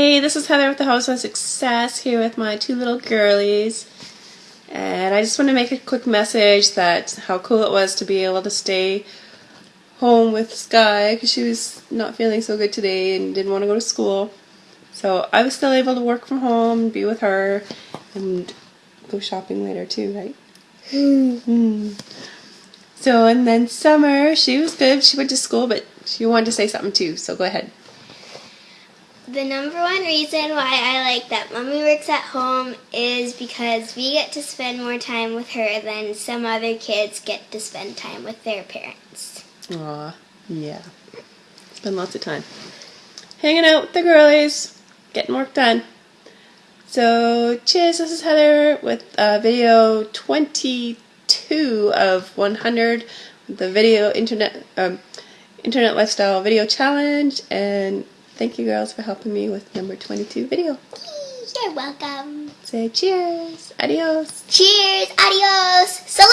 this is Heather with the House of Success here with my two little girlies. And I just want to make a quick message that how cool it was to be able to stay home with Sky because she was not feeling so good today and didn't want to go to school. So I was still able to work from home, be with her, and go shopping later too, right? Mm. So, and then Summer, she was good. She went to school, but she wanted to say something too, so go ahead. The number one reason why I like that Mommy works at home is because we get to spend more time with her than some other kids get to spend time with their parents. Aw, yeah. Spend lots of time. Hanging out with the girlies, getting work done. So, cheers, this is Heather with uh, video 22 of 100, the video internet, um, internet lifestyle video challenge, and Thank you girls for helping me with number 22 video. You're welcome. Say cheers. Adios. Cheers. Adios. Adios.